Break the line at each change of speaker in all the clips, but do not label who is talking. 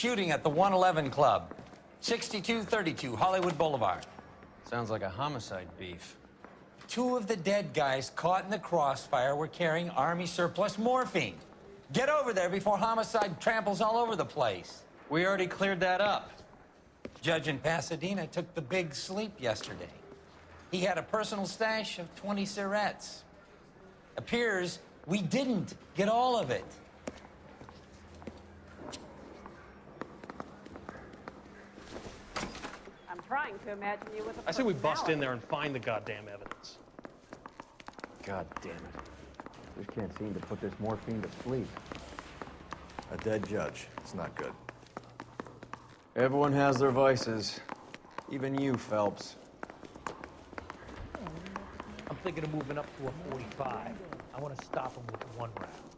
shooting at the 111 Club, 6232 Hollywood Boulevard.
Sounds like a homicide beef.
Two of the dead guys caught in the crossfire were carrying Army surplus morphine. Get over there before homicide tramples all over the place.
We already cleared that up.
Judge in Pasadena took the big sleep yesterday. He had a personal stash of 20 cigarettes. Appears we didn't get all of it.
I'm trying to imagine you with a
I say we bust in there and find the goddamn evidence.
God damn it.
Just can't seem to put this morphine to sleep.
A dead judge. It's not good.
Everyone has their vices. Even you, Phelps.
I'm thinking of moving up to a 45. I want to stop him with one round.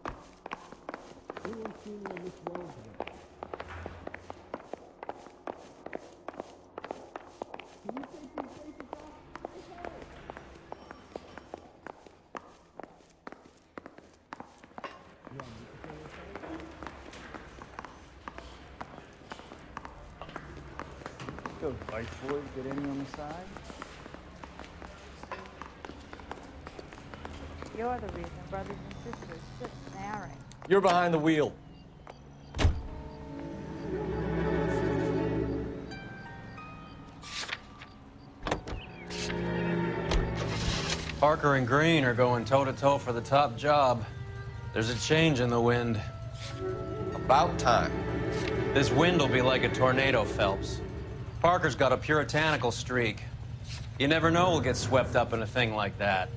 Those vice boys get any on the side?
You're the reason brothers and sisters sit marrying.
You're behind the wheel.
Parker and Green are going toe-to-toe for the top job. There's a change in the wind.
About time.
This wind will be like a tornado, Phelps. Parker's got a puritanical streak. You never know we'll get swept up in a thing like that.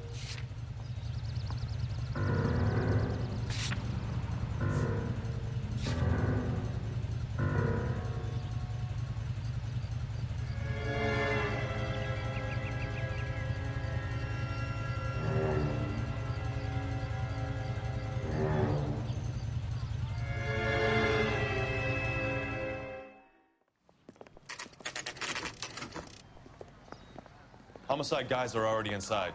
Homicide guys are already inside.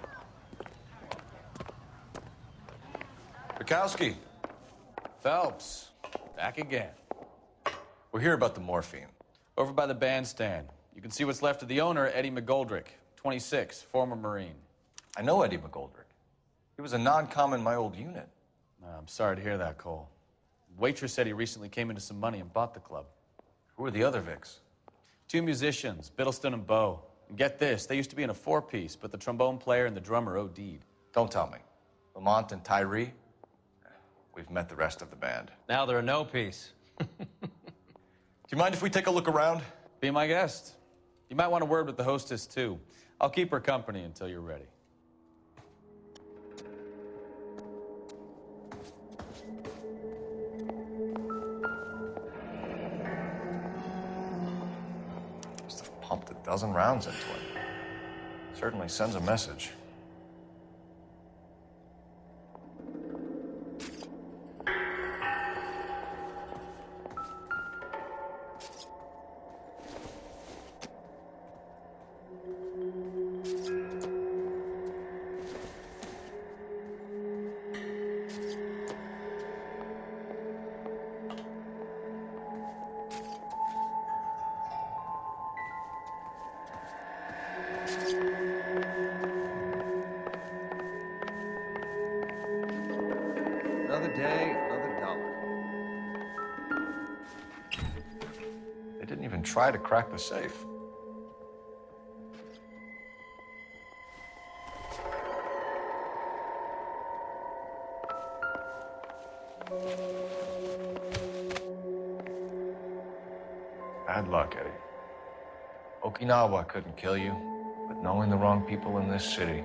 Bukowski,
Phelps, back again.
we're here about the morphine.
Over by the bandstand. You can see what's left of the owner, Eddie McGoldrick, 26, former Marine.
I know Eddie McGoldrick. He was a non-com in my old unit.
I'm sorry to hear that, Cole. Waitress said he recently came into some money and bought the club.
Who are the other Vics?
Two musicians, Biddleston and Bow. And get this, they used to be in a four-piece, but the trombone player and the drummer OD'd.
Don't tell me. Lamont and Tyree? We've met the rest of the band.
Now they're a no-piece.
Do you mind if we take a look around?
Be my guest. You might want a word with the hostess, too. I'll keep her company until you're ready.
Dozen rounds into it. Certainly sends a message.
Another day, another dollar.
They didn't even try to crack the safe. Bad luck, Eddie. Okinawa couldn't kill you, but knowing the wrong people in this city.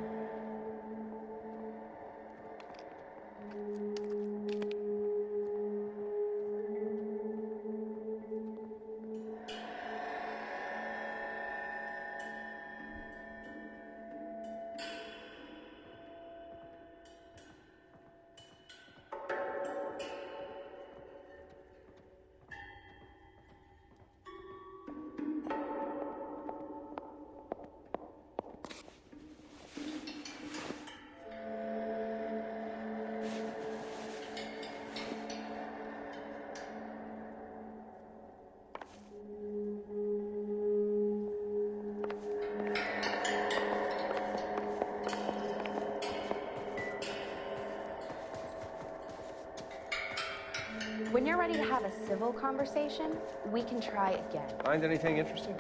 We can try again.
Find anything interesting?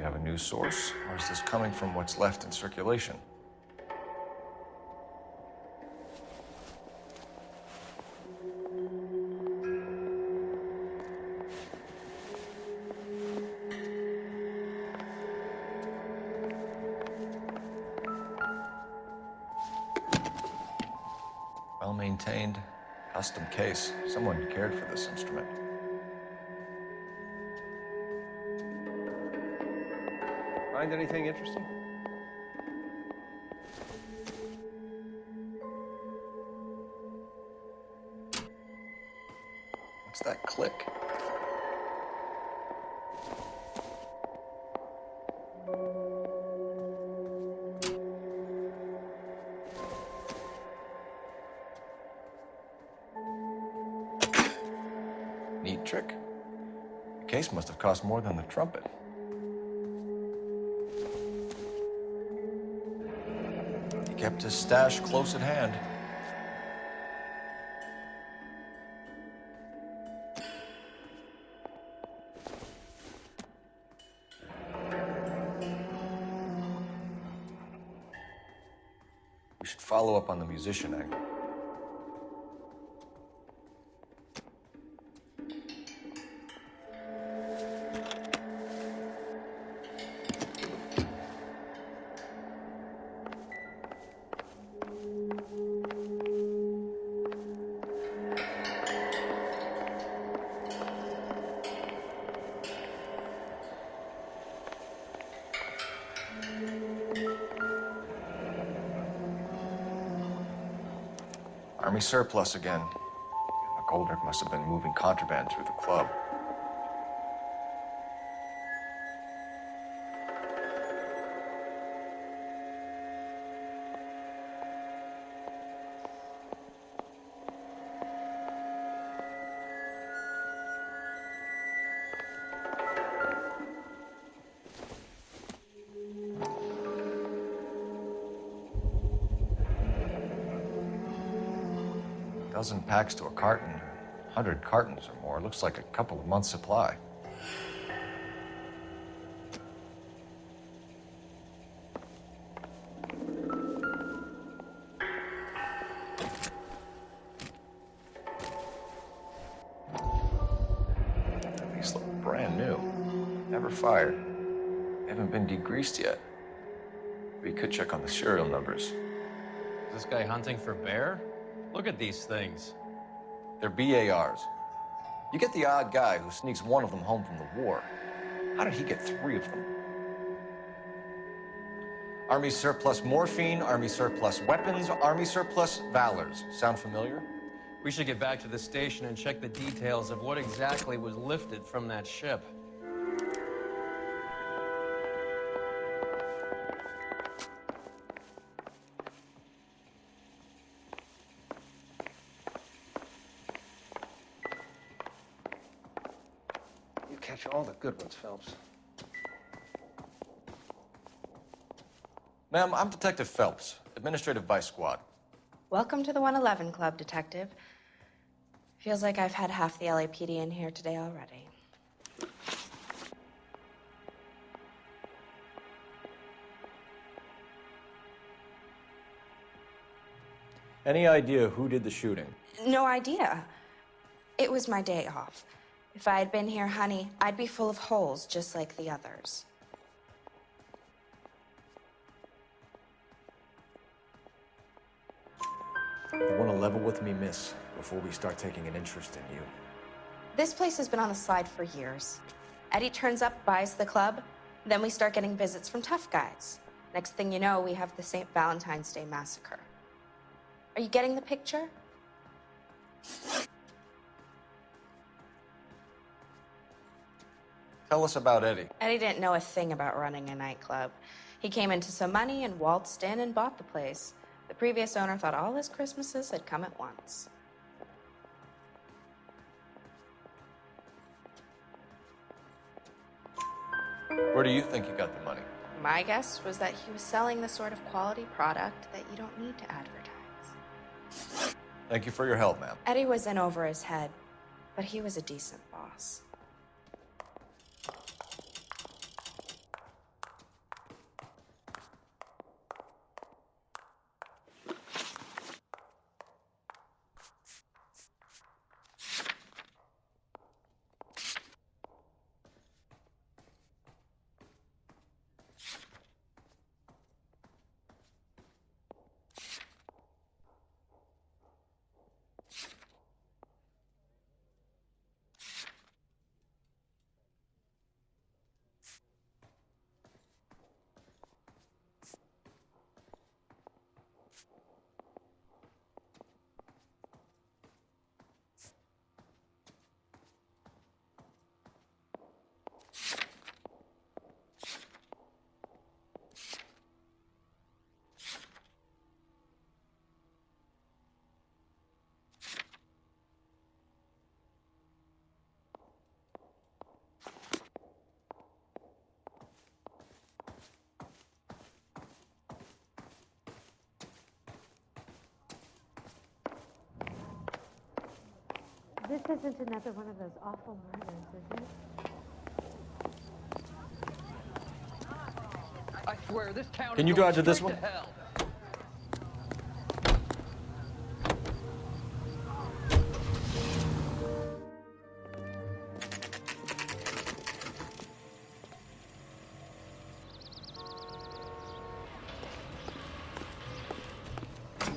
Have a new source, or is this coming from what's left in circulation? Well maintained, custom case. Someone cared for this instrument.
Find anything interesting?
What's that click? Neat trick. The case must have cost more than the trumpet. Stash close at hand. We should follow up on the musician angle. Surplus again. Goldrick must have been moving contraband through the club. Dozen packs to a carton, hundred cartons or more. Looks like a couple of months' supply. These look brand new. Never fired. Haven't been degreased yet. We could check on the serial numbers.
Is this guy hunting for bear? Look at these things.
They're BARs. You get the odd guy who sneaks one of them home from the war. How did he get three of them? Army surplus morphine, Army surplus weapons, Army surplus valors. Sound familiar?
We should get back to the station and check the details of what exactly was lifted from that ship.
Good ones, Phelps.
Ma'am, I'm Detective Phelps, Administrative Vice Squad.
Welcome to the 111 Club, Detective. Feels like I've had half the LAPD in here today already.
Any idea who did the shooting?
No idea. It was my day off. If I had been here, honey, I'd be full of holes just like the others.
You want to level with me, miss, before we start taking an interest in you.
This place has been on the slide for years. Eddie turns up, buys the club. Then we start getting visits from tough guys. Next thing you know, we have the St. Valentine's Day massacre. Are you getting the picture?
Tell us about Eddie.
Eddie didn't know a thing about running a nightclub. He came into some money and waltzed in and bought the place. The previous owner thought all his Christmases had come at once.
Where do you think he got the money?
My guess was that he was selling the sort of quality product that you don't need to advertise.
Thank you for your help, ma'am.
Eddie was in over his head, but he was a decent boss.
This isn't another one of those awful murders, is it?
I swear, this town
Can you
going
drive to this
straight
one?
hell.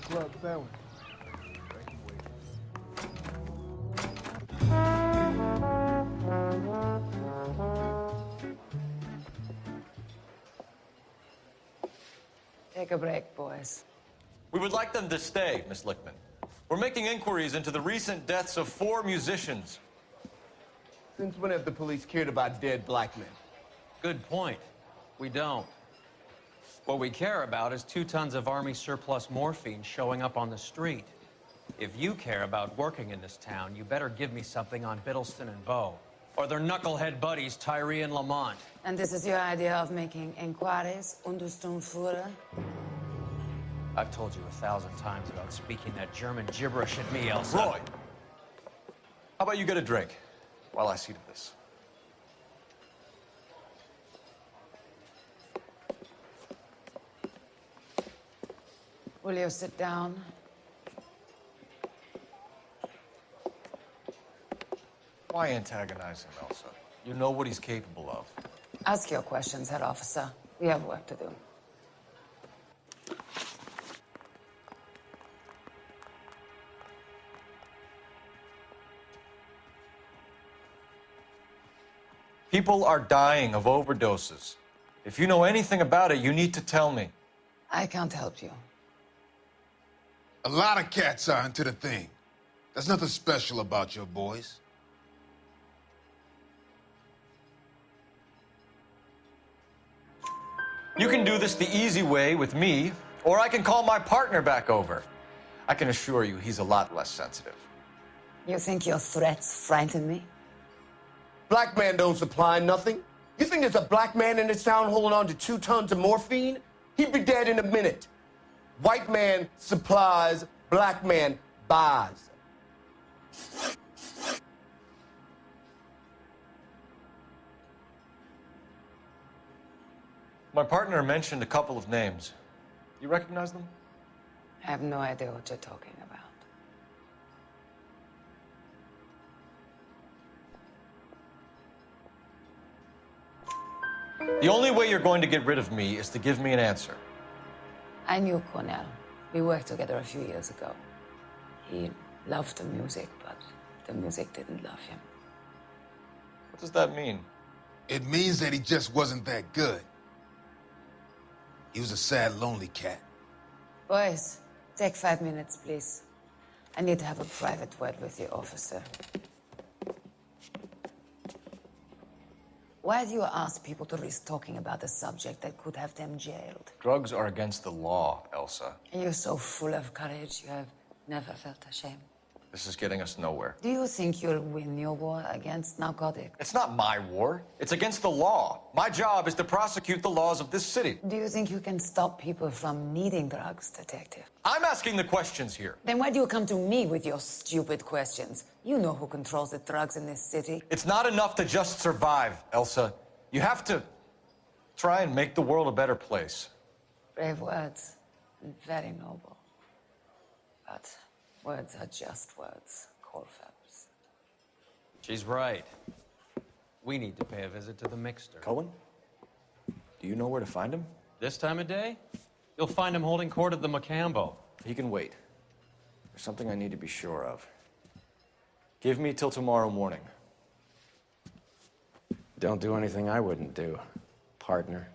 Club sandwich.
Take a break, boys.
We would like them to stay, Miss Lichtmann. We're making inquiries into the recent deaths of four musicians.
Since when have the police cared about dead black men?
Good point. We don't. What we care about is two tons of Army surplus morphine showing up on the street. If you care about working in this town, you better give me something on Biddleston and Bow. Or their knucklehead buddies, Tyree and Lamont.
And this is your idea of making inquiries, Untersturmfuhrer?
I've told you a thousand times about speaking that German gibberish at me, Elsa.
Roy, how about you get a drink while I see to this?
Will you sit down?
Why antagonize him, Elsa? You know what he's capable of.
Ask your questions, head officer. We have work to do.
People are dying of overdoses. If you know anything about it, you need to tell me.
I can't help you.
A lot of cats are into the thing. There's nothing special about your boys.
You can do this the easy way with me, or I can call my partner back over. I can assure you he's a lot less sensitive.
You think your threats frighten me?
Black man don't supply nothing. You think there's a black man in this town holding on to two tons of morphine? He'd be dead in a minute. White man supplies, black man buys.
My partner mentioned a couple of names. You recognize them?
I have no idea what you're talking about.
The only way you're going to get rid of me is to give me an answer.
I knew Cornell. We worked together a few years ago. He loved the music, but the music didn't love him.
What does that mean?
It means that he just wasn't that good. He was a sad, lonely cat.
Boys, take five minutes, please. I need to have a private word with you, officer. Why do you ask people to risk talking about a subject that could have them jailed?
Drugs are against the law, Elsa.
You're so full of courage, you have never felt ashamed.
This is getting us nowhere.
Do you think you'll win your war against narcotics?
It's not my war. It's against the law. My job is to prosecute the laws of this city.
Do you think you can stop people from needing drugs, detective?
I'm asking the questions here.
Then why do you come to me with your stupid questions? You know who controls the drugs in this city.
It's not enough to just survive, Elsa. You have to try and make the world a better place.
Brave words, very noble. But words are just words, Colfax.
She's right. We need to pay a visit to the Mixter.
Cohen? Do you know where to find him?
This time of day? You'll find him holding court at the Mocambo.
He can wait. There's something I need to be sure of. Give me till tomorrow morning.
Don't do anything I wouldn't do, partner.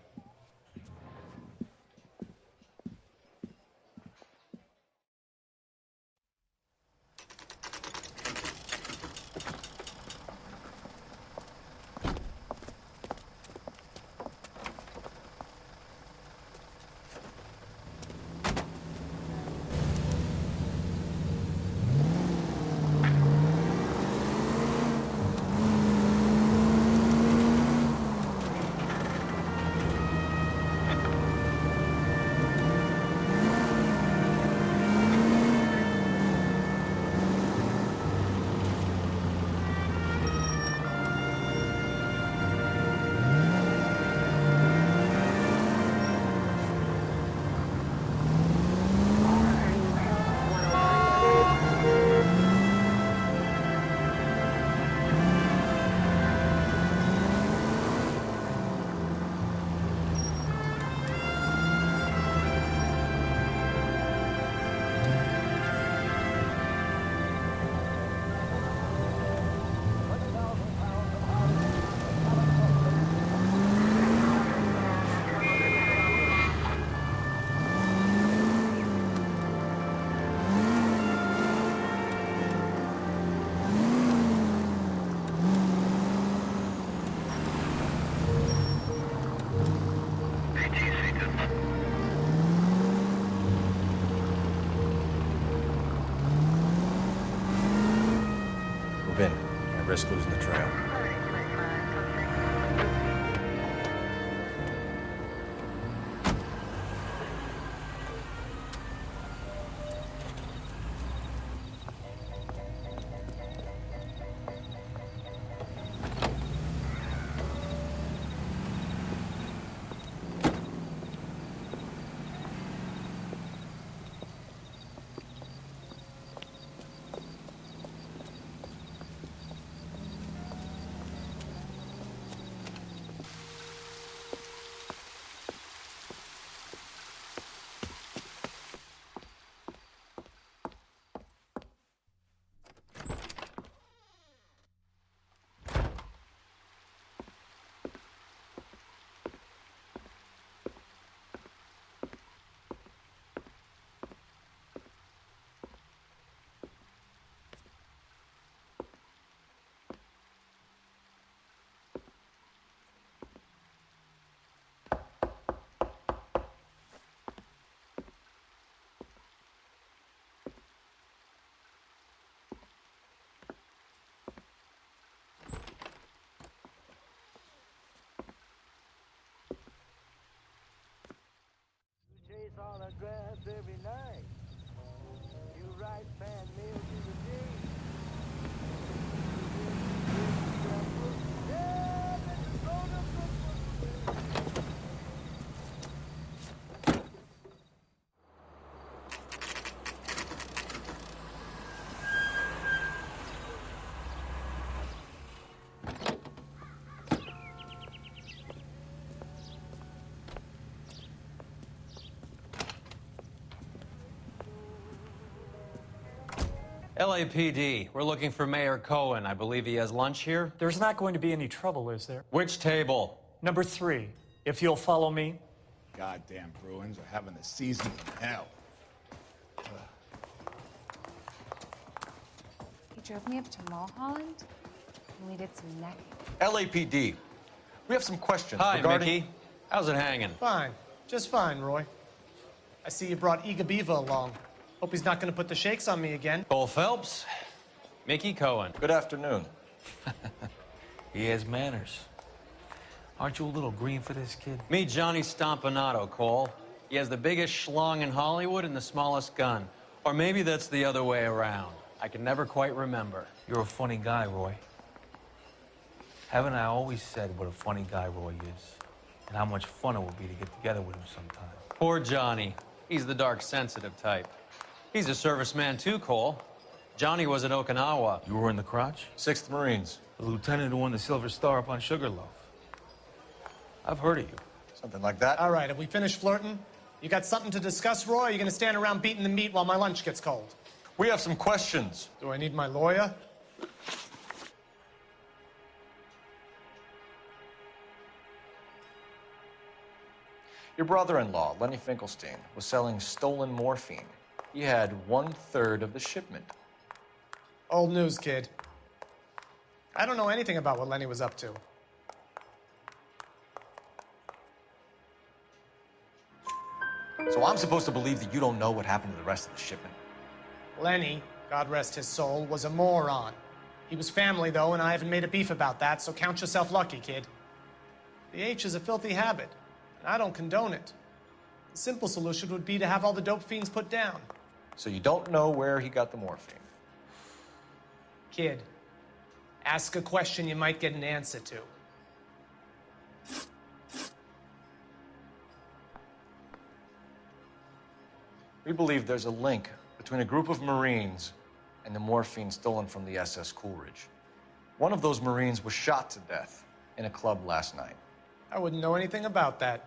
Chase all the grass every night. You write fan mail to the day.
LAPD, we're looking for Meyer Cohen. I believe he has lunch here.
There's not going to be any trouble, is there?
Which table?
Number three, if you'll follow me.
Goddamn Bruins are having a season from hell.
He drove me up to Mulholland, and we did some necking.
LAPD. We have some questions
Hi,
regarding...
Mickey. How's it hanging?
Fine. Just fine, Roy. I see you brought Eager Beaver along. Hope he's not gonna put the shakes on me again.
Cole Phelps, Mickey Cohen.
Good afternoon.
He has manners. Aren't you a little green for this kid?
Meet Johnny Stompanato, Cole. He has the biggest schlong in Hollywood and the smallest gun. Or maybe that's the other way around. I can never quite remember.
You're a funny guy, Roy. Haven't I always said what a funny guy Roy is? And how much fun it would be to get together with him sometime.
Poor Johnny. He's the dark, sensitive type. He's a serviceman too, Cole. Johnny was at Okinawa.
You were in the crotch?
Sixth Marines.
The lieutenant who won the Silver Star up on Sugarloaf. I've heard of you.
Something like that.
All right, have we finished flirting? You got something to discuss, Roy? Or are you gonna stand around beating the meat while my lunch gets cold?
We have some questions.
Do I need my lawyer?
Your brother-in-law, Lenny Finkelstein, was selling stolen morphine. He had one-third of the shipment.
Old news, kid. I don't know anything about what Lenny was up to.
So I'm supposed to believe that you don't know what happened to the rest of the shipment?
Lenny, God rest his soul, was a moron. He was family, though, and I haven't made a beef about that, so count yourself lucky, kid. The H is a filthy habit, and I don't condone it. The simple solution would be to have all the dope fiends put down.
So you don't know where he got the morphine?
Kid, ask a question you might get an answer to.
We believe there's a link between a group of Marines and the morphine stolen from the SS Coolidge. One of those Marines was shot to death in a club last night.
I wouldn't know anything about that.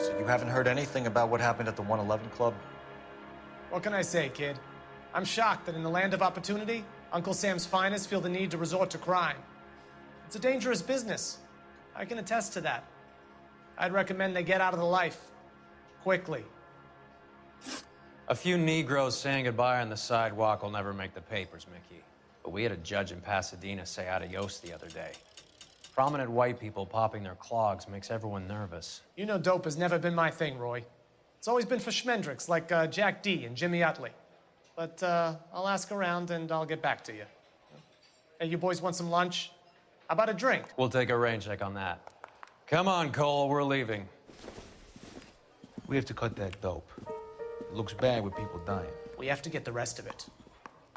So you haven't heard anything about what happened at the 111 Club?
What can I say, kid? I'm shocked that in the land of opportunity, Uncle Sam's finest feel the need to resort to crime. It's a dangerous business. I can attest to that. I'd recommend they get out of the life. Quickly.
A few Negroes saying goodbye on the sidewalk will never make the papers, Mickey. But we had a judge in Pasadena say adios the other day. Prominent white people popping their clogs makes everyone nervous.
You know dope has never been my thing, Roy. It's always been for schmendricks like uh, Jack D and Jimmy Utley. But uh, I'll ask around and I'll get back to you. Hey, you boys want some lunch? How about a drink?
We'll take a rain check on that. Come on, Cole, we're leaving.
We have to cut that dope. It looks bad with people dying.
We have to get the rest of it.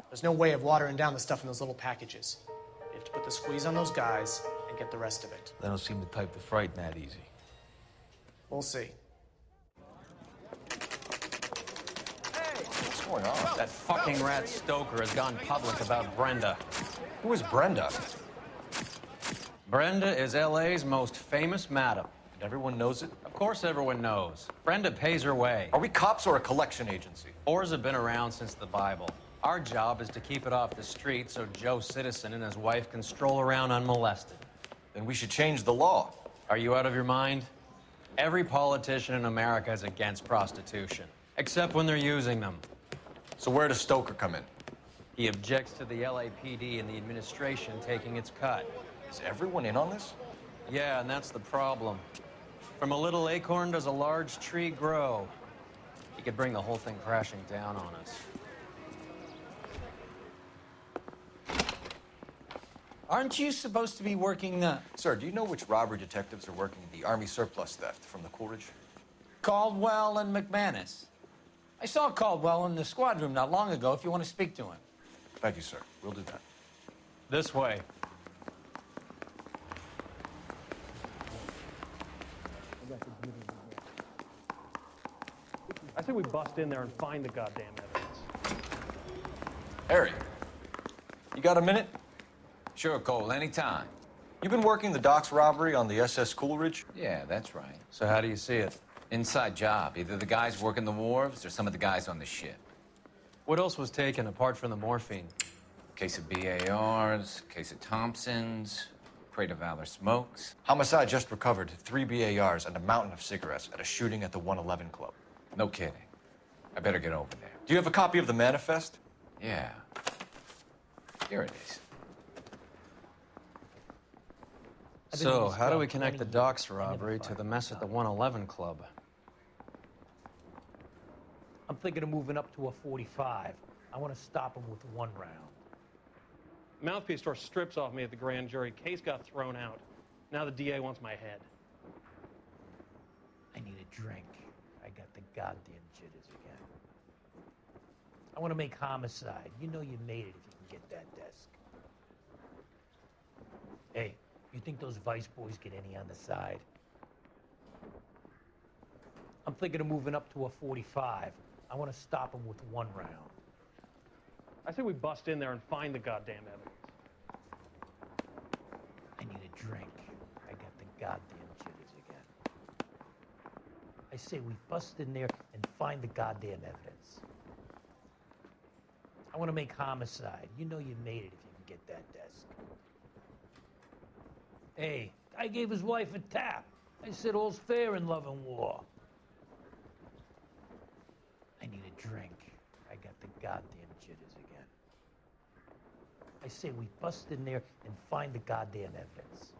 There's no way of watering down the stuff in those little packages. We have to put the squeeze on those guys and get the rest of it.
They don't seem the type to frighten that easy.
We'll see.
Hey, what's going on?
That fucking rat Stoker has gone public about Brenda.
Who is Brenda?
Brenda is LA's most famous madam.
And everyone knows it?
Of course everyone knows. Brenda pays her way.
Are we cops or a collection agency?
Whores have been around since the Bible. Our job is to keep it off the street so Joe Citizen and his wife can stroll around unmolested.
Then we should change the law.
Are you out of your mind? Every politician in America is against prostitution, except when they're using them.
So where does Stoker come in?
He objects to the LAPD and the administration taking its cut.
Is everyone in on this?
Yeah, and that's the problem. From a little acorn does a large tree grow. He could bring the whole thing crashing down on us.
Aren't you supposed to be working the
Sir, do you know which robbery detectives are working the Army surplus theft from the Coolidge?
Caldwell and McManus? I saw Caldwell in the squad room not long ago if you want to speak to him.
Thank you, sir. We'll do that.
This way.
I say we bust in there and find the goddamn evidence.
Harry, you got a minute?
Sure, Cole, anytime.
You've been working the docks robbery on the SS Coolidge?
Yeah, that's right.
So how do you see it?
Inside job. Either the guys working the wharves or some of the guys on the ship.
What else was taken apart from the morphine?
Case of BARs, case of Thompsons, crate of Valor smokes.
Homicide just recovered three BARs and a mountain of cigarettes at a shooting at the 111 Club.
No kidding. I better get over there.
Do you have a copy of the manifest?
Yeah. Here it is.
So, how do we connect the docks robbery to the mess at the 111 Club?
I'm thinking of moving up to a 45. I want to stop him with one round.
Mouthpiece tore strips off me at the grand jury. Case got thrown out. Now the DA wants my head.
I need a drink. I got the goddamn jitters again. I want to make homicide. You know you made it if you can get that desk. Hey, you think those Vice boys get any on the side? I'm thinking of moving up to a 45. I want to stop them with one round.
I say we bust in there and find the goddamn evidence.
I need a drink. I got the goddamn jitters again. I say we bust in there and find the goddamn evidence. I want to make homicide. You know you made it if you can get that desk. Hey, I gave his wife a tap. I said all's fair in love and war. I need a drink. I got the goddamn jitters again. I say we bust in there and find the goddamn evidence.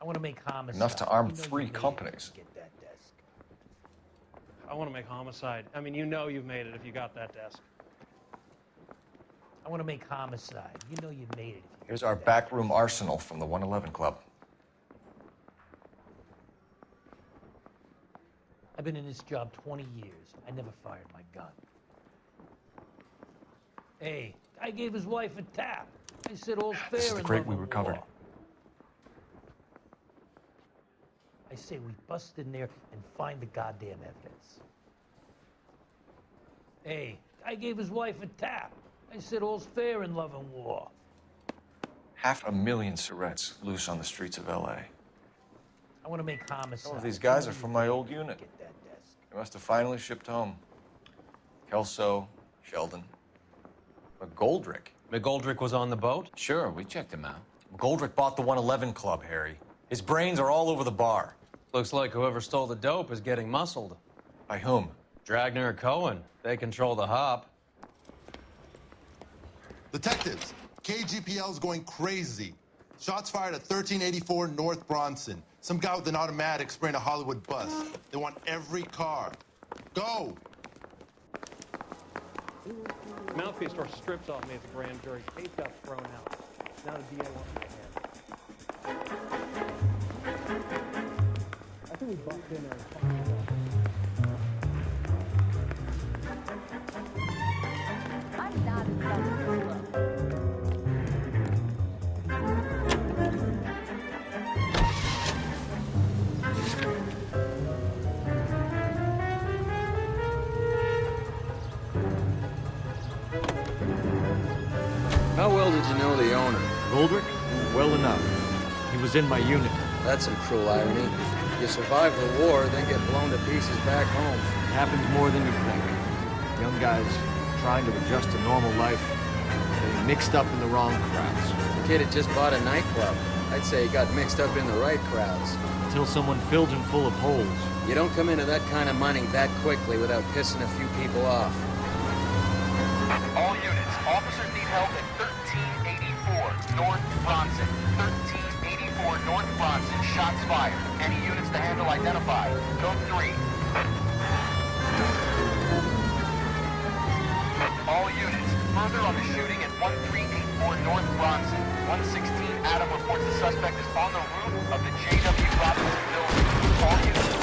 I want to make homicide.
Enough to arm
You know
three
made it if
companies.
Get that desk.
I want to make homicide. I mean, you know you've made it if you got that desk.
I want to make homicide. You know you've made it.
Here's our backroom arsenal from the 111 Club.
I've been in this job 20 years. I never fired my gun. Hey, guy gave his wife a tap. I said all's fair
This is the crate we recovered.
war. I say we bust in there and find the goddamn evidence. Hey, guy gave his wife a tap. I said all's fair in love and war.
Half a million cigarettes loose on the streets of L.A.
I want to make homicide.
Some of these guys are from my old unit. They must have finally shipped home. Kelso, Sheldon, McGoldrick.
McGoldrick was on the boat?
Sure, we checked him out.
McGoldrick bought the 111 Club, Harry. His brains are all over the bar.
Looks like whoever stole the dope is getting muscled.
By whom?
Dragna or Cohen. They control the hop.
Detectives, KGPL's going crazy. Shots fired at 1384 North Bronson. Some guy with an automatic spraying a Hollywood bus. They want every car. Go!
Mouthpiece tore strips off me at the grand jury. Case got thrown out. Now the DA wants my head. I think we bumped in there Well enough. He was in my unit.
That's some cruel irony. You survive the war, then get blown to pieces back home.
It happens more than you think. Young guys trying to adjust to normal life, getting mixed up in the wrong crowds.
The kid had just bought a nightclub. I'd say he got mixed up in the right crowds.
Until someone filled him full of holes.
You don't come into that kind of money that quickly without pissing a few people off.
All units, officers need help at 1384 North Bronson. 1384 North Bronson, shots fired. Any units to handle identified. Code 3. All units, further on the shooting at 1384 North Bronson. 116 Adam reports the suspect is on the roof of the J.W. Robinson building. All units,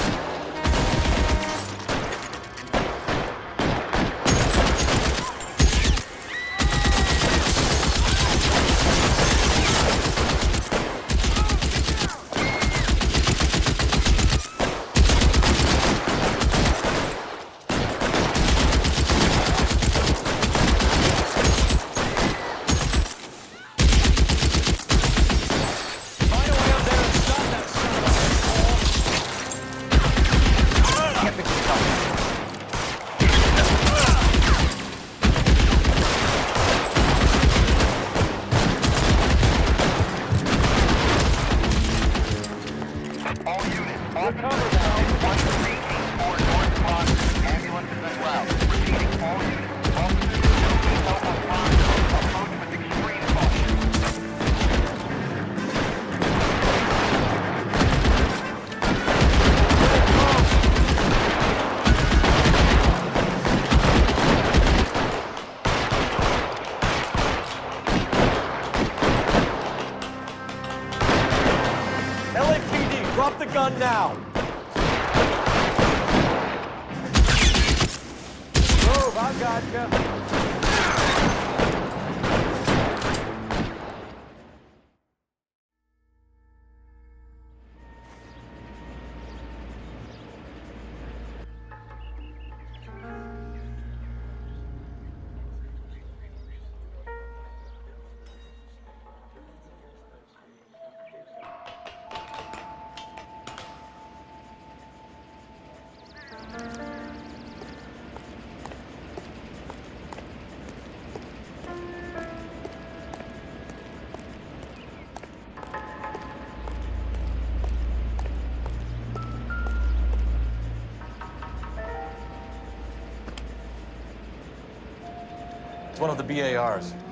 It's one of the BARs.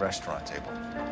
Restaurant table.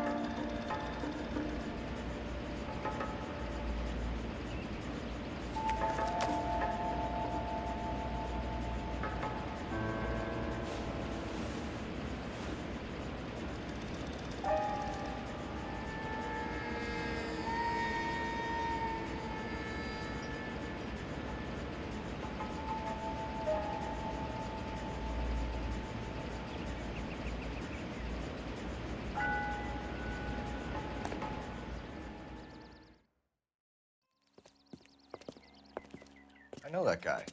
Know that guy.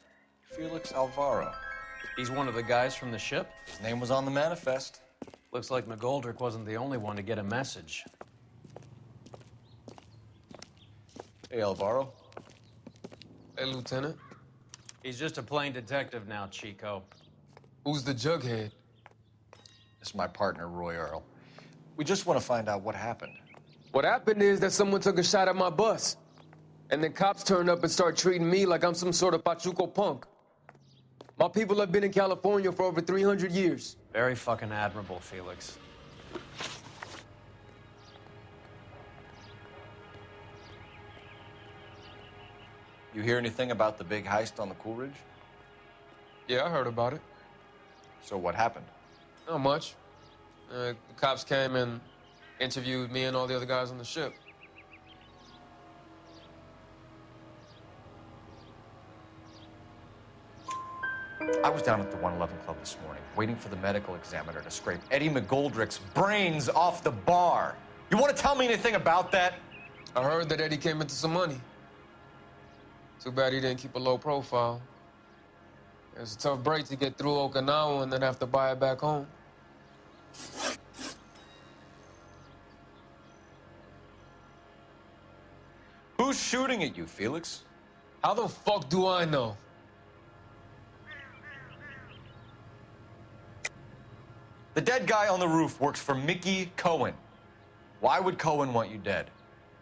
Felix Alvaro.
He's one of the guys from the ship?
His name was on the manifest.
Looks like McGoldrick wasn't the only one to get a message.
Hey, Alvaro.
Hey, Lieutenant.
He's just a plain detective now, Chico.
Who's the jughead?
This is my partner, Roy Earle. We just want to find out what happened.
What happened is that someone took a shot at my bus. And then cops turned up and start treating me like I'm some sort of Pachuco punk. My people have been in California for over 300 years.
Very fucking admirable, Felix.
You hear anything about the big heist on the Coolidge?
Yeah, I heard about it.
So what happened?
Not much. Uh, the cops came and interviewed me and all the other guys on the ship.
I was down at the 111 Club this morning, waiting for the medical examiner to scrape Eddie McGoldrick's brains off the bar. You want to tell me anything about that?
I heard that Eddie came into some money. Too bad he didn't keep a low profile. It was a tough break to get through Okinawa and then have to buy it back home.
Who's shooting at you, Felix?
How the fuck do I know?
The dead guy on the roof works for Mickey Cohen. Why would Cohen want you dead?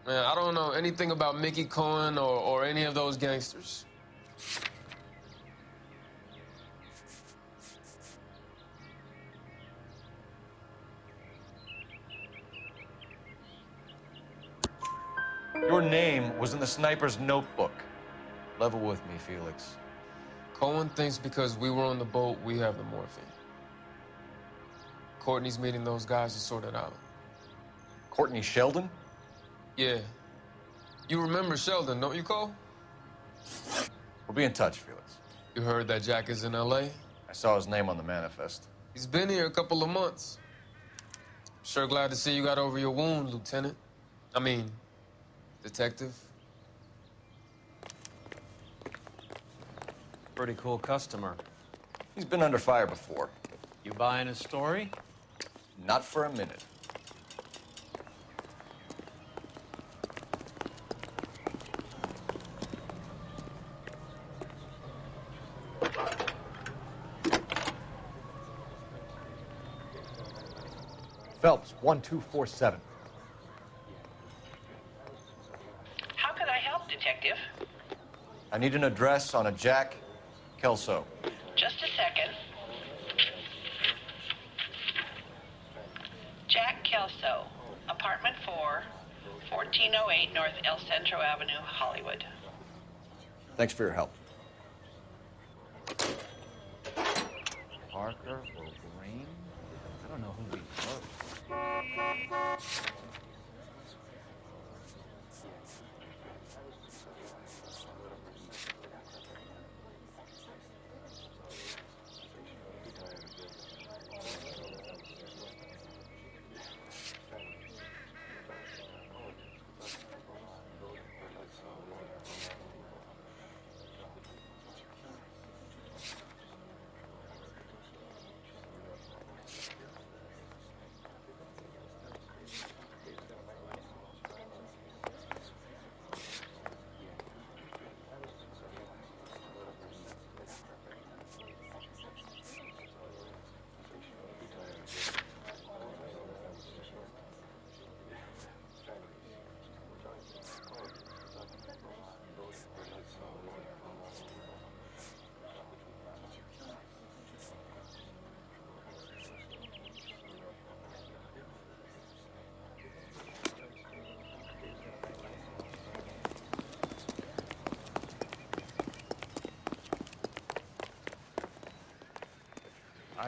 Man, I don't know anything about Mickey Cohen or, or any of those gangsters.
Your name was in the sniper's notebook. Level with me, Felix.
Cohen thinks because we were on the boat, we have the morphine. Courtney's meeting those guys to sort it out.
Courtney Sheldon?
Yeah. You remember Sheldon, don't you, Cole?
We'll be in touch, Felix.
You heard that Jack is in L.A.?
I saw his name on the manifest.
He's been here a couple of months. Sure glad to see you got over your wound, Lieutenant. I mean, Detective.
Pretty cool customer.
He's been under fire before.
You buying his story?
Not for a minute.
Phelps, 1247.
How can I help, Detective?
I need an address on a Jack Kelso.
Just a second. Jack Kelso, apartment 4, 1408 North El Centro Avenue, Hollywood.
Thanks for your help. Parker or Green? I don't know who we first.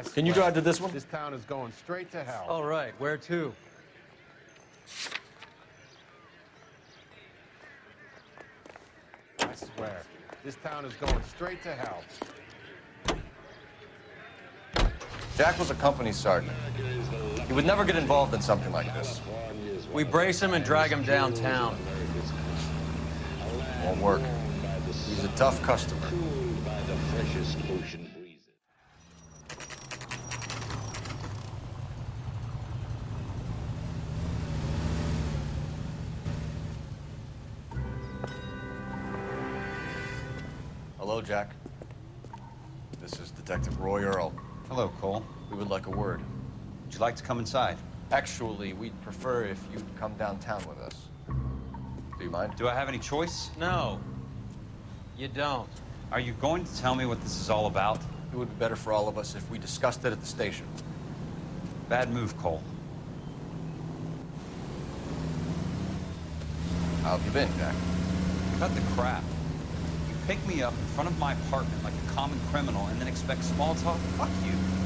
Can you drive to this one?
This town is going straight to hell.
All right, where to?
I swear, this town is going straight to hell.
Jack was a company sergeant. He would never get involved in something like this.
We brace him and drag him downtown.
Won't work. He's a tough customer. Hello, Jack. This is Detective Roy Earle.
Hello, Cole.
We would like a word.
Would you like to come inside?
Actually, we'd prefer if you'd come downtown with us. Do you mind?
Do I have any choice?
No, you don't.
Are you going to tell me what this is all about?
It would be better for all of us if we discussed it at the station.
Bad move, Cole.
How have you been, Jack?
Cut the crap. Pick me up in front of my apartment like a common criminal and then expect small talk? Fuck you.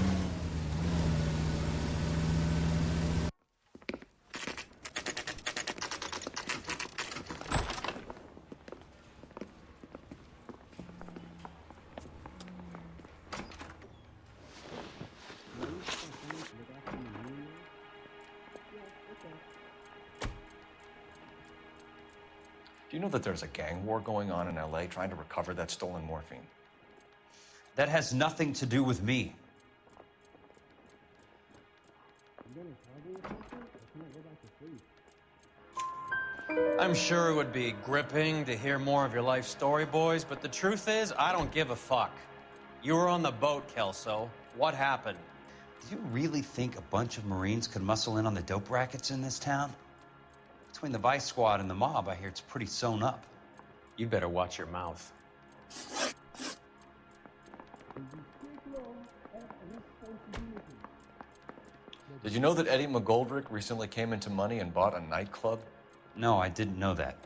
War going on in LA trying to recover that stolen morphine?
That has nothing to do with me.
I'm sure it would be gripping to hear more of your life story, boys, but the truth is, I don't give a fuck. You were on the boat, Kelso. What happened?
Do you really think a bunch of Marines could muscle in on the dope rackets in this town? Between the Vice Squad and the mob, I hear it's pretty sewn up.
You better watch your mouth.
Did you know that Eddie McGoldrick recently came into money and bought a nightclub?
No, I didn't know that.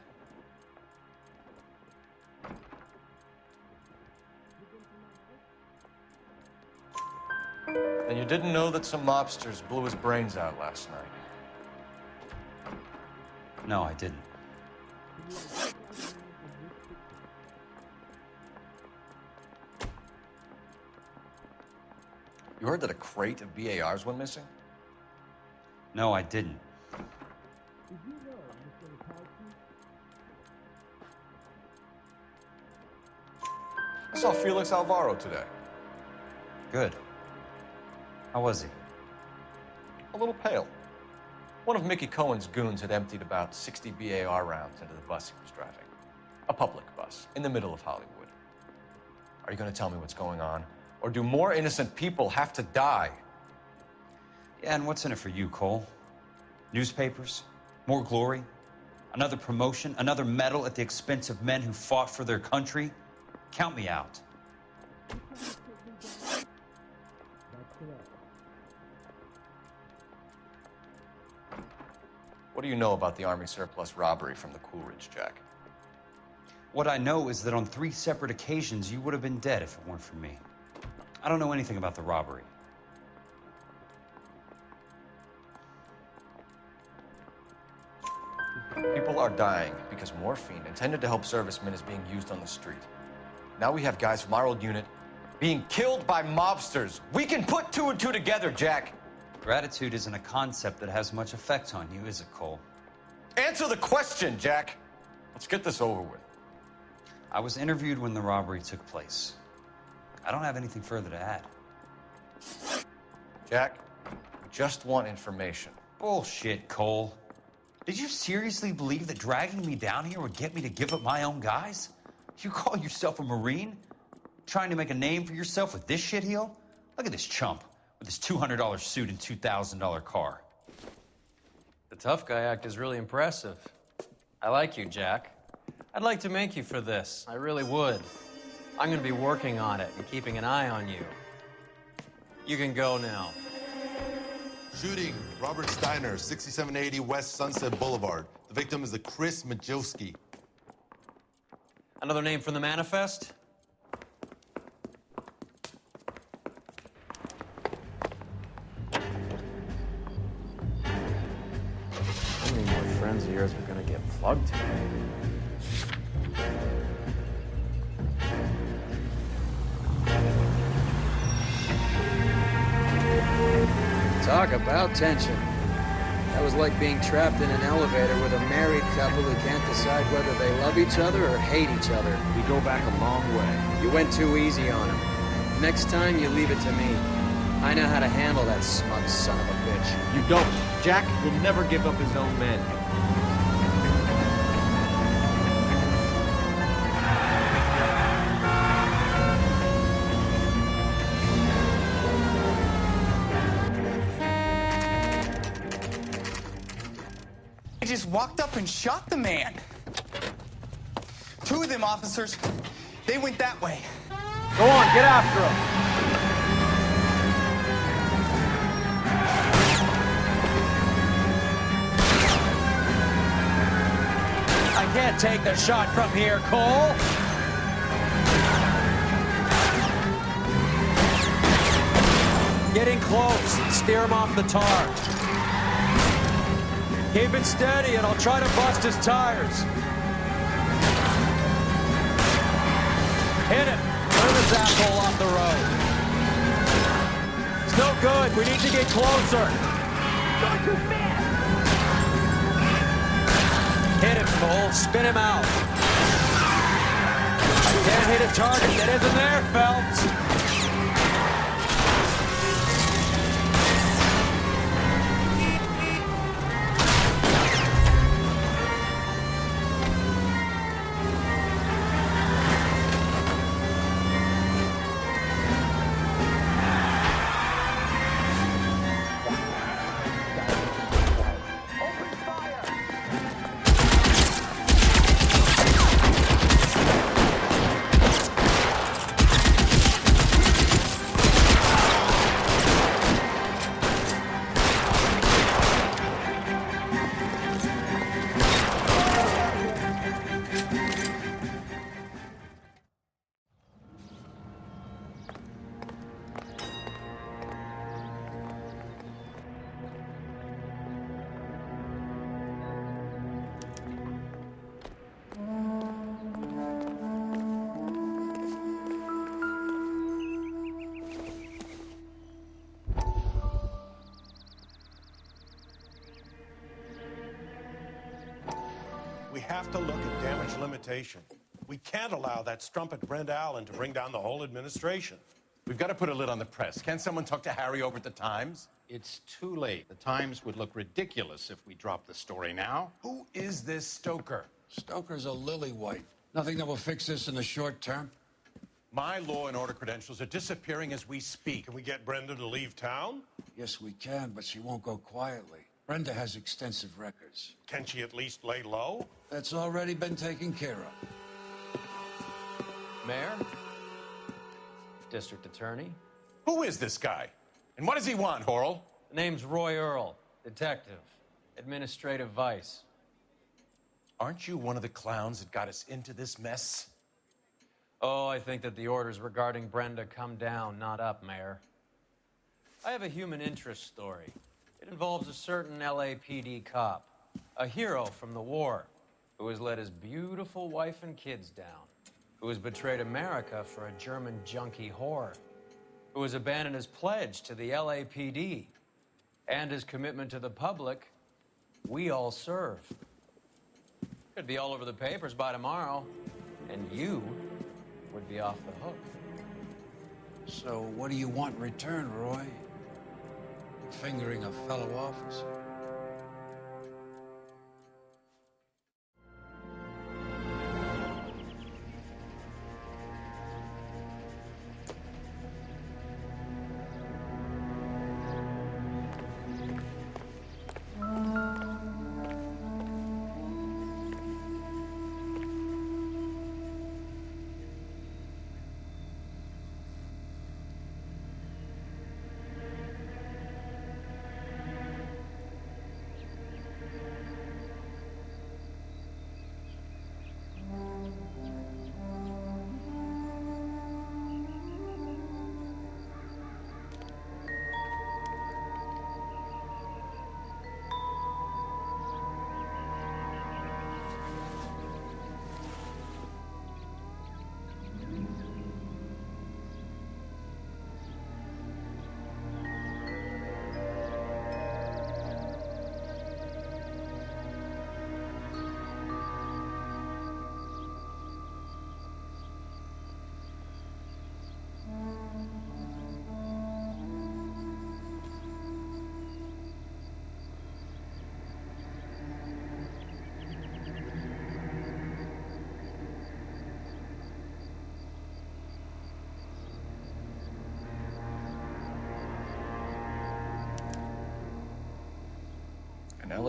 And you didn't know that some mobsters blew his brains out last night?
No, I didn't.
You heard that a crate of BARs went missing?
No, I didn't.
I saw Felix Alvaro today.
Good. How was he?
A little pale. One of Mickey Cohen's goons had emptied about 60 BAR rounds into the bus he was driving. A public bus, in the middle of Hollywood. Are you going to tell me what's going on? Or do more innocent people have to die?
Yeah, and what's in it for you, Cole? Newspapers? More glory? Another promotion? Another medal at the expense of men who fought for their country? Count me out.
What do you know about the Army surplus robbery from the Coolidge, Jack?
What I know is that on three separate occasions, you would have been dead if it weren't for me. I don't know anything about the robbery.
People are dying because morphine intended to help servicemen is being used on the street. Now we have guys from our old unit being killed by mobsters. We can put two and two together, Jack.
Gratitude isn't a concept that has much effect on you, is it, Cole?
Answer the question, Jack. Let's get this over with.
I was interviewed when the robbery took place. I don't have anything further to add.
Jack, we just want information.
Bullshit, Cole. Did you seriously believe that dragging me down here would get me to give up my own guys? You call yourself a Marine? Trying to make a name for yourself with this shitheel? Look at this chump with his $200 suit and $2,000 car.
The tough guy act is really impressive. I like you, Jack. I'd like to make you for this. I really would. I'm going to be working on it and keeping an eye on you. You can go now.
Shooting, Robert Steiner, 6780 West Sunset Boulevard. The victim is a Chris Majowski.
Another name from the manifest?
Tension. That was like being trapped in an elevator with a married couple who can't decide whether they love each other or hate each other.
We go back a long way.
You went too easy on him. Next time, you leave it to me. I know how to handle that smug son of a bitch.
You don't. Jack will never give up his own men.
Up and shot the man. Two of them officers, they went that way.
Go on, get after him.
I can't take the shot from here, Cole. Getting close. Steer him off the tar. Keep it steady, and I'll try to bust his tires. Hit him. Move his asshole off the road. It's no good. We need to get closer. Hit him, Cole. Spin him out. I can't hit a target that isn't there, Phelps.
Damage. We can't allow that strumpet Brent Allen to bring down the whole administration.
We've got to put a lid on the press. Can someone talk to Harry over at the Times?
It's too late. The Times would look ridiculous if we dropped the story now.
Who is this Stoker?
Stoker's a lily white. Nothing that will fix this in the short term.
My law and order credentials are disappearing as we speak.
Can we get Brenda to leave town?
Yes, we can, but she won't go quietly. Brenda has extensive records.
Can she at least lay low?
That's already been taken care of.
Mayor? District Attorney?
Who is this guy? And what does he want, Horrell?
The name's Roy Earle, detective, administrative vice.
Aren't you one of the clowns that got us into this mess?
Oh, I think that the orders regarding Brenda come down, not up, Mayor. I have a human interest story. It involves a certain LAPD cop, a hero from the war, who has let his beautiful wife and kids down, who has betrayed America for a German junkie whore, who has abandoned his pledge to the LAPD and his commitment to the public. We all serve. Could be all over the papers by tomorrow, and you would be off the hook.
So what do you want in return, Roy? Fingering a fellow officer.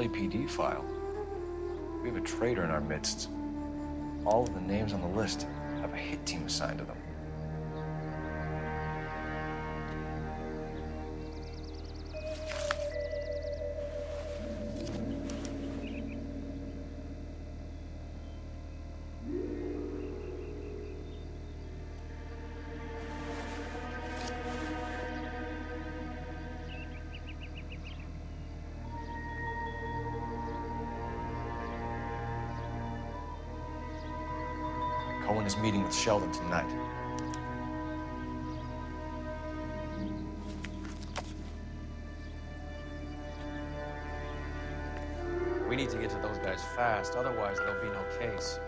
LAPD file. We have a traitor in our midst. All of the names on the list have a hit team assigned to them. Cohen is meeting with Sheldon tonight.
We need to get to those guys fast, otherwise there'll be no case.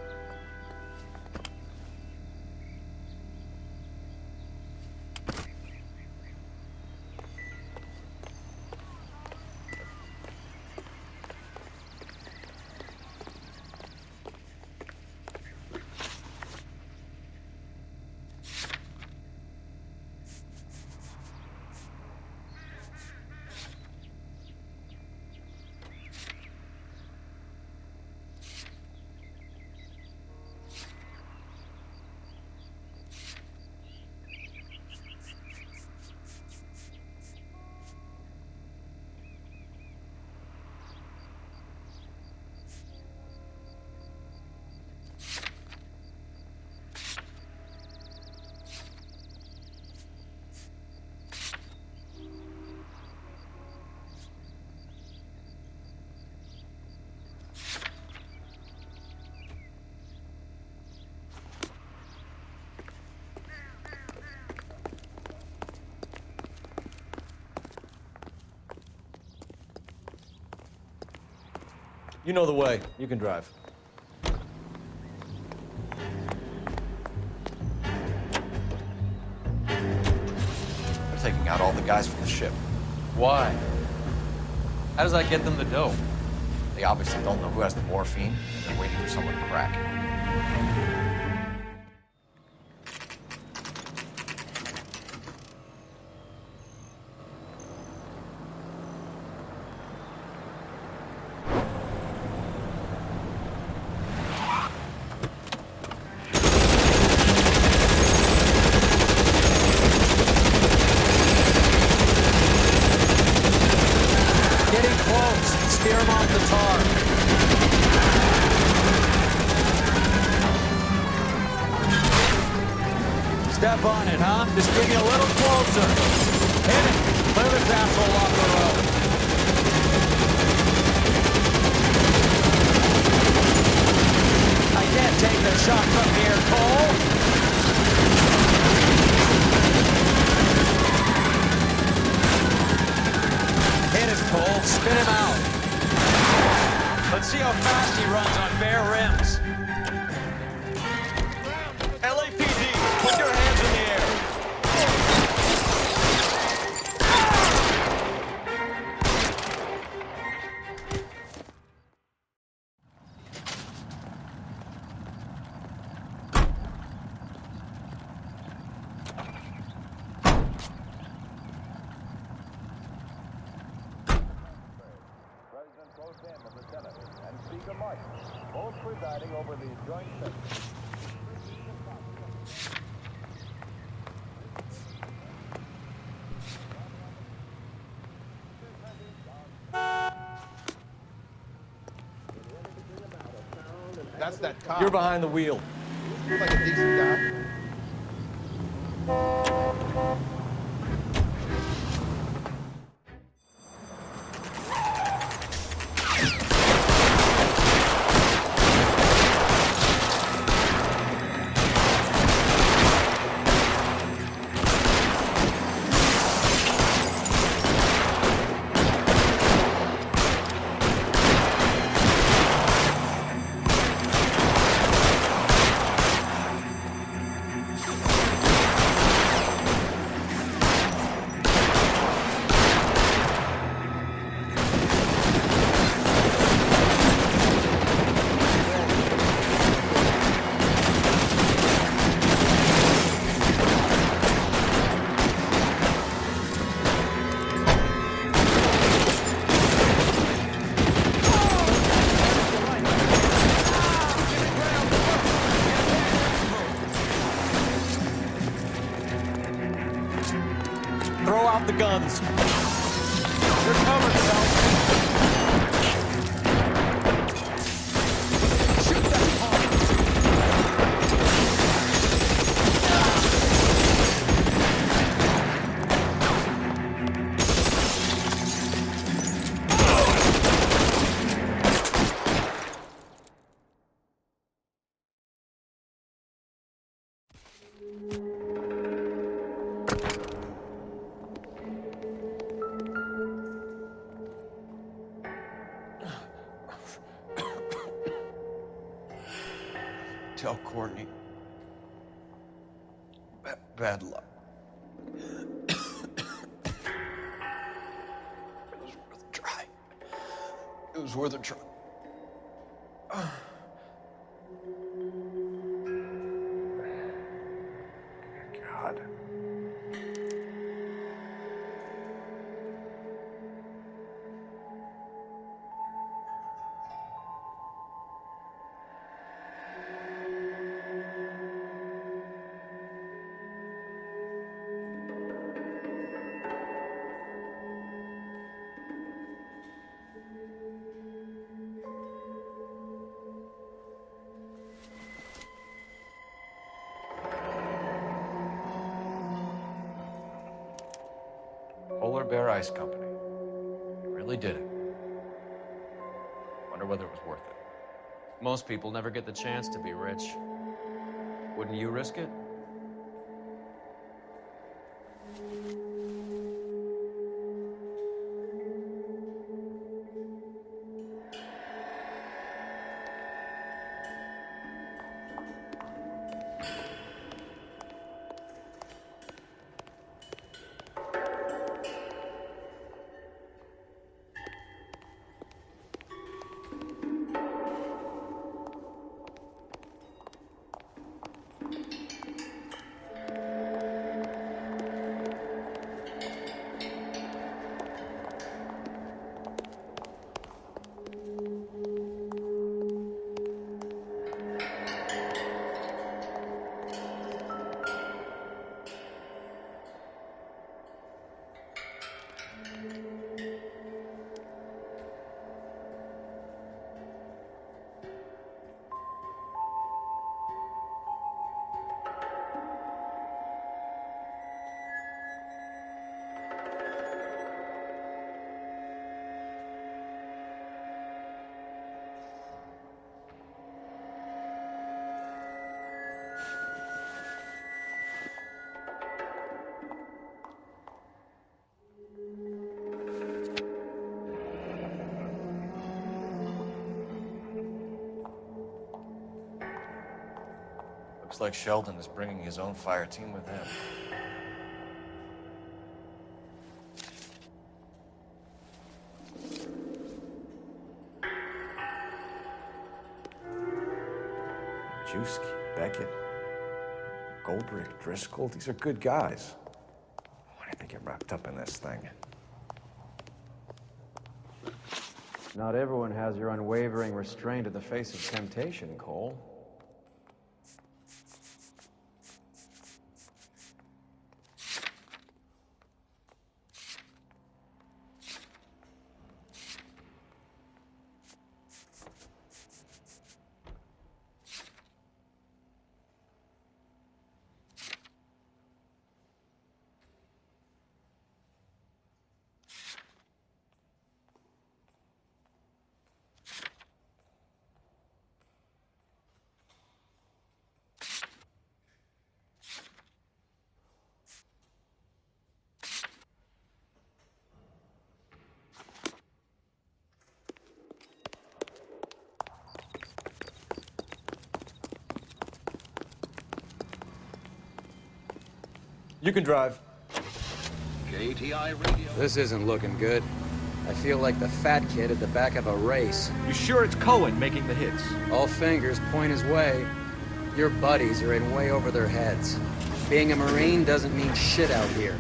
You know the way. You can drive. They're taking out all the guys from the ship.
Why? How does that get them the dope?
They obviously don't know who has the morphine, and they're waiting for someone to crack.
Steer
That's that cop.
You're behind the wheel.
Looks like a decent guy.
Bad luck. it was worth a try. It was worth a try. Bear Ice Company. You really did it. Wonder whether it was worth it.
Most people never get the chance to be rich. Wouldn't you risk it?
Looks like Sheldon is bringing his own fire team with him.
Juski, Beckett, Goldrick, Driscoll, these are good guys. Why did they get wrapped up in this thing?
Not everyone has your unwavering restraint in the face of temptation, Cole.
You can drive.
KTI Radio. This isn't looking good. I feel like the fat kid at the back of a race.
You sure it's Cohen making the hits?
All fingers point his way. Your buddies are in way over their heads. Being a Marine doesn't mean shit out here.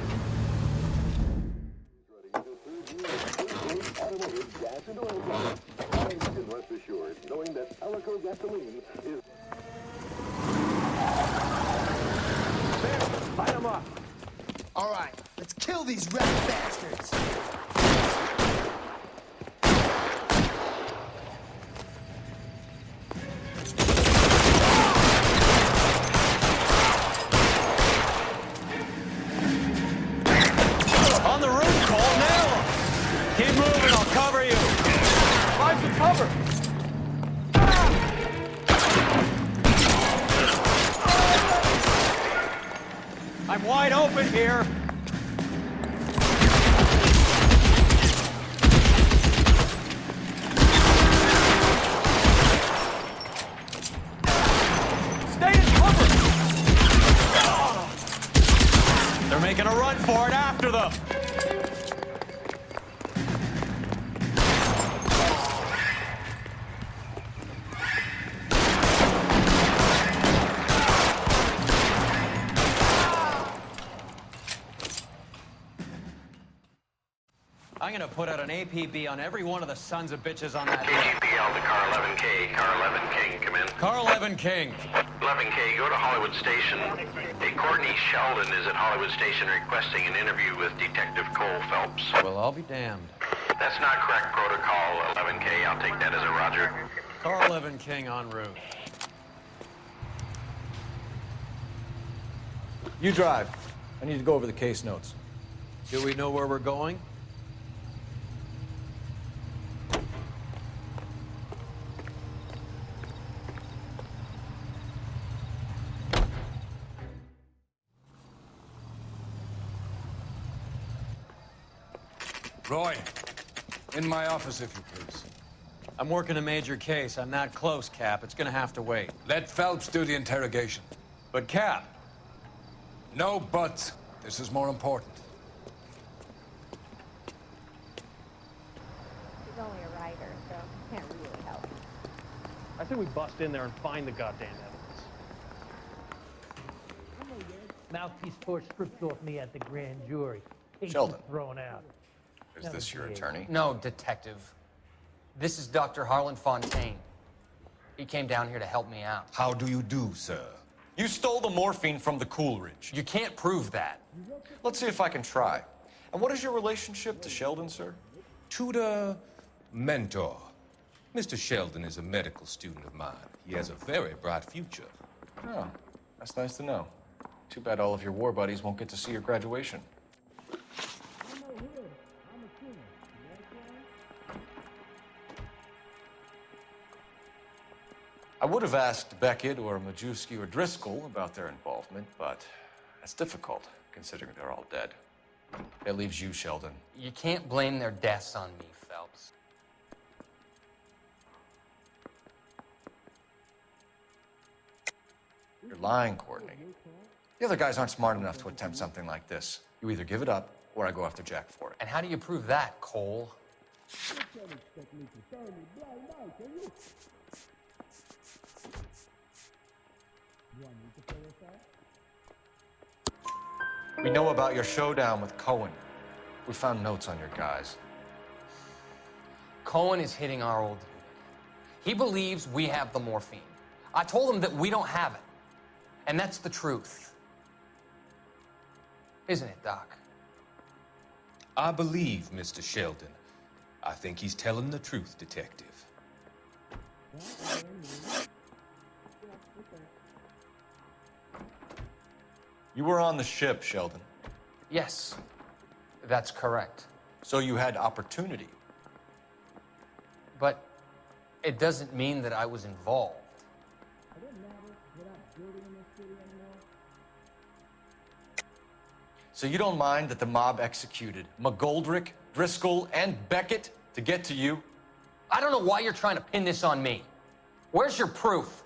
I'm gonna put out an APB on every one of the sons of bitches on that list.
KGPL to car 11K. Car 11 King, come in.
Car 11 King.
11K, go to Hollywood Station. Hey, Courtney Sheldon is at Hollywood Station requesting an interview with Detective Cole Phelps.
Well, I'll be damned.
That's not correct protocol, 11K. I'll take that as a roger.
Car 11 King en route.
You drive. I need to go over the case notes.
Do we know where we're going?
Roy, in my office, if you please.
I'm working a major case. I'm not close, Cap. It's gonna have to wait.
Let Phelps do the interrogation.
But, Cap.
No buts. This is more important.
He's only a writer, so he can't really help.
I think we bust in there and find the goddamn evidence.
Mouthpiece tore strips off me at the grand jury. Case
Sheldon.
thrown out.
Is this your attorney?
No, detective. This is Dr. Harlan Fontaine. He came down here to help me out.
How do you do, sir?
You stole the morphine from the Coolidge.
You can't prove that.
Let's see if I can try. And what is your relationship to Sheldon, sir?
Tutor, mentor. Mr. Sheldon is a medical student of mine. He has a very bright future.
Oh, that's nice to know. Too bad all of your war buddies won't get to see your graduation. I would have asked Beckett or Majewski or Driscoll about their involvement, but that's difficult, considering they're all dead. That leaves you, Sheldon.
You can't blame their deaths on me, Phelps.
You're lying, Courtney. The other guys aren't smart enough to attempt something like this. You either give it up, or I go after Jack for it.
And how do you prove that, Cole?
We know about your showdown with Cohen. We found notes on your guys.
Cohen is hitting our old unit. He believes we have the morphine. I told him that we don't have it. And that's the truth. Isn't it, Doc?
I believe Mr. Sheldon. I think he's telling the truth, Detective.
You were on the ship, Sheldon.
Yes, that's correct.
So you had opportunity.
But it doesn't mean that I was involved.
So you don't mind that the mob executed McGoldrick, Driscoll, and Beckett to get to you?
I don't know why you're trying to pin this on me. Where's your proof?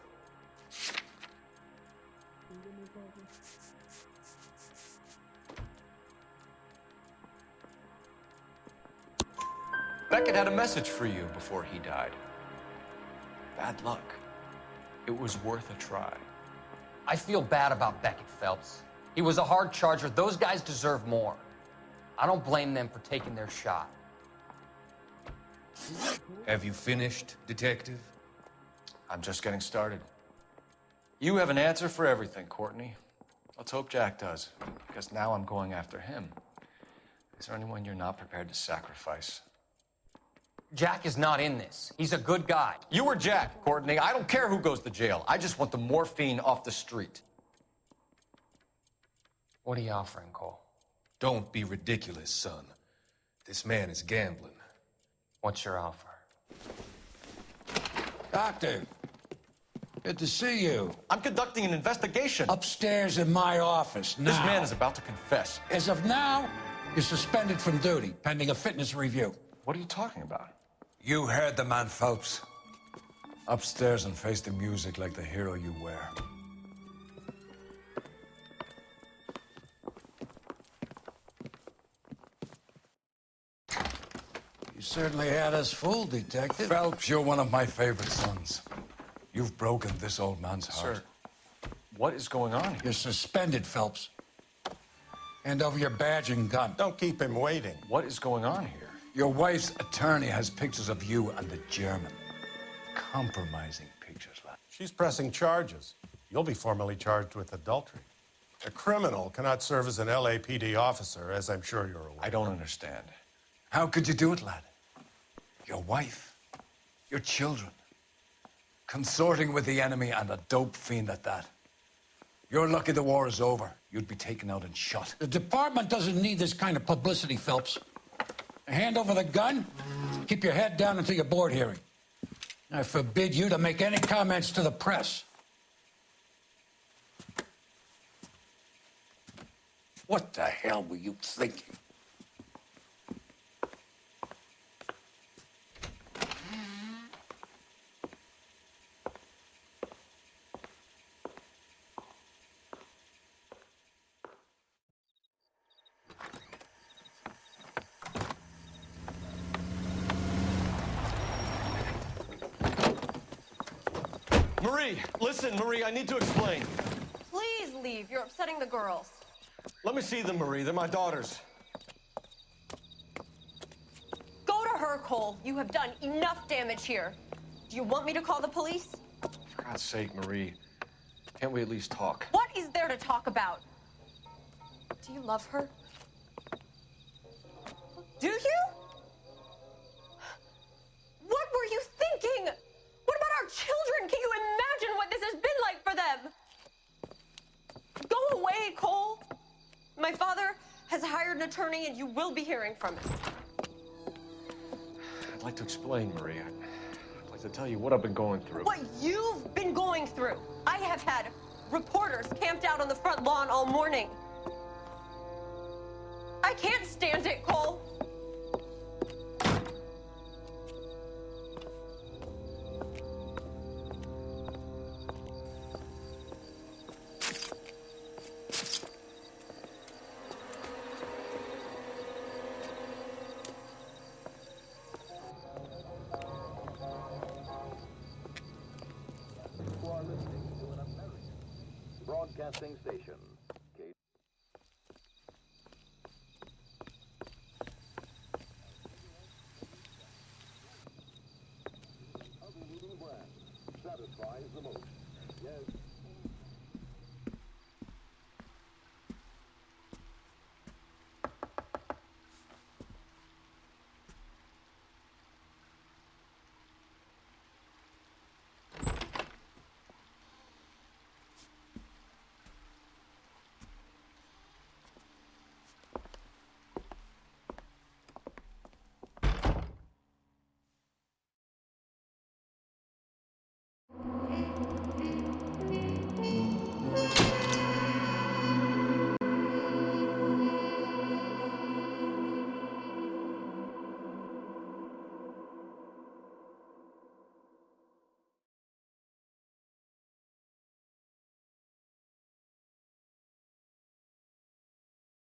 Beckett had a message for you before he died. Bad luck. It was worth a try.
I feel bad about Beckett Phelps. He was a hard charger. Those guys deserve more. I don't blame them for taking their shot.
Have you finished, Detective?
I'm just getting started. You have an answer for everything, Courtney. Let's hope Jack does, because now I'm going after him. Is there anyone you're not prepared to sacrifice?
Jack is not in this. He's a good guy.
You or Jack, Courtney. I don't care who goes to jail. I just want the morphine off the street.
What are you offering, Cole?
Don't be ridiculous, son. This man is gambling.
What's your offer?
Doctor, good to see you.
I'm conducting an investigation.
Upstairs in my office now.
This man is about to confess.
As of now, you're suspended from duty, pending a fitness review.
What are you talking about?
You heard the man, Phelps. Upstairs and face the music like the hero you were. You certainly had us fooled, Detective. Phelps, you're one of my favorite sons. You've broken this old man's heart.
Sir, what is going on here?
You're suspended, Phelps. Hand over your badge and gun.
Don't keep him waiting.
What is going on here?
Your wife's attorney has pictures of you and the German. Compromising pictures, lad.
She's pressing charges. You'll be formally charged with adultery. A criminal cannot serve as an LAPD officer, as I'm sure you're aware.
I don't understand.
How could you do it, lad? Your wife, your children, consorting with the enemy and a dope fiend at that. You're lucky the war is over. You'd be taken out and shot. The department doesn't need this kind of publicity, Phelps. Hand over the gun, keep your head down until your board hearing. I forbid you to make any comments to the press. What the hell were you thinking?
Marie, listen, Marie, I need to explain.
Please leave. You're upsetting the girls.
Let me see them, Marie. They're my daughters.
Go to her, Cole. You have done enough damage here. Do you want me to call the police?
For God's sake, Marie, can't we at least talk?
What is there to talk about? Do you love her? Do you? What were you thinking? What about our children? Can you imagine what this has been like for them? Go away, Cole. My father has hired an attorney, and you will be hearing from him.
I'd like to explain, Marie. I'd I'd like to tell you what I've been going through.
What you've been going through. I have had reporters camped out on the front lawn all morning. I can't stand it, Cole.